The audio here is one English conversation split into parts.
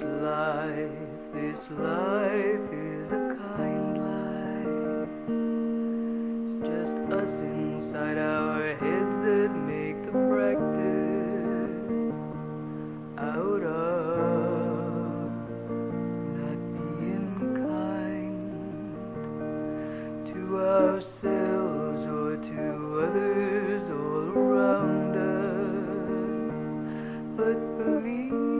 This life, this life is a kind life. It's just us inside our heads that make the practice out of not being kind to ourselves or to others all around us. But believe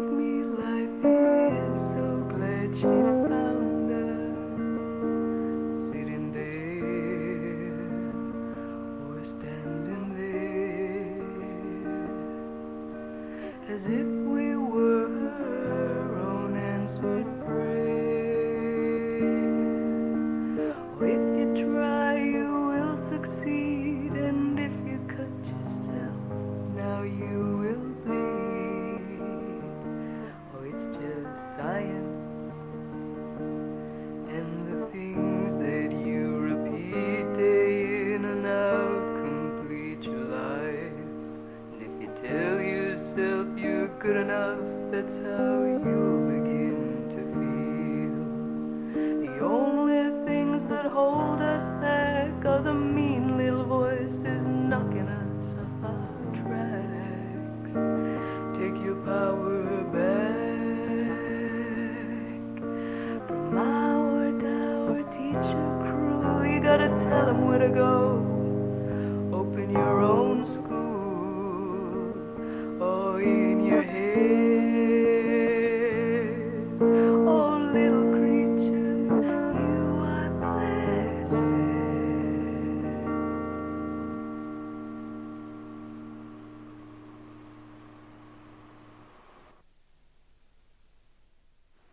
as if good enough, that's how you'll begin to feel. The only things that hold us back are the mean little voices knocking us off our tracks. Take your power back from our tower teacher crew. You gotta tell them where to go. Open your own